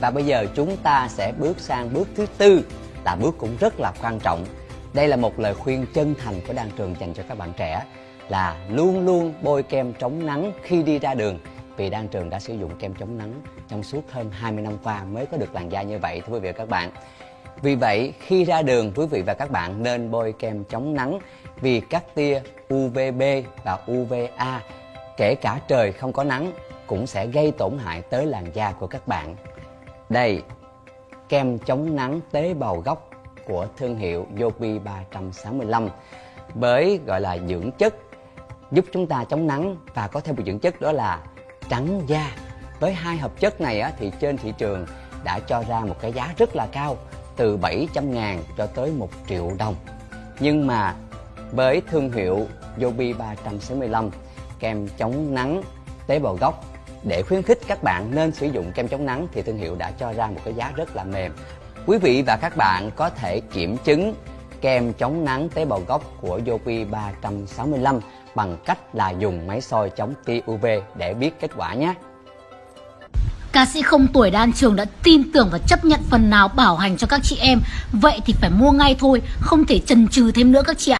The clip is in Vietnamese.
Và bây giờ chúng ta sẽ bước sang bước thứ tư là bước cũng rất là quan trọng. Đây là một lời khuyên chân thành của Đan Trường dành cho các bạn trẻ là luôn luôn bôi kem chống nắng khi đi ra đường vì Đan Trường đã sử dụng kem chống nắng trong suốt hơn 20 năm qua mới có được làn da như vậy thưa quý vị và các bạn. Vì vậy, khi ra đường, quý vị và các bạn nên bôi kem chống nắng vì các tia UVB và UVA, kể cả trời không có nắng, cũng sẽ gây tổn hại tới làn da của các bạn. Đây, kem chống nắng tế bào gốc của thương hiệu Yopi 365 với gọi là dưỡng chất giúp chúng ta chống nắng và có thêm một dưỡng chất đó là trắng da. Với hai hợp chất này á, thì trên thị trường đã cho ra một cái giá rất là cao từ 700 ngàn cho tới 1 triệu đồng. Nhưng mà với thương hiệu Yobi 365 kem chống nắng tế bào gốc để khuyến khích các bạn nên sử dụng kem chống nắng thì thương hiệu đã cho ra một cái giá rất là mềm. Quý vị và các bạn có thể kiểm chứng kem chống nắng tế bào gốc của Yopi 365 bằng cách là dùng máy soi chống tia UV để biết kết quả nhé. Ca sĩ không tuổi Đan Trường đã tin tưởng và chấp nhận phần nào bảo hành cho các chị em Vậy thì phải mua ngay thôi, không thể chần chừ thêm nữa các chị ạ